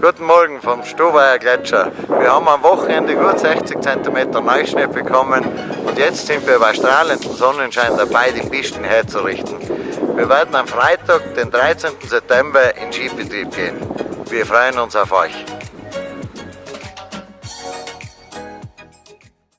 Guten Morgen vom Stubaier Gletscher. Wir haben am Wochenende gut 60 cm Neuschnee bekommen und jetzt sind wir bei strahlendem Sonnenschein dabei, die Pisten herzurichten. Wir werden am Freitag, den 13. September, in Skibetrieb gehen. Wir freuen uns auf euch.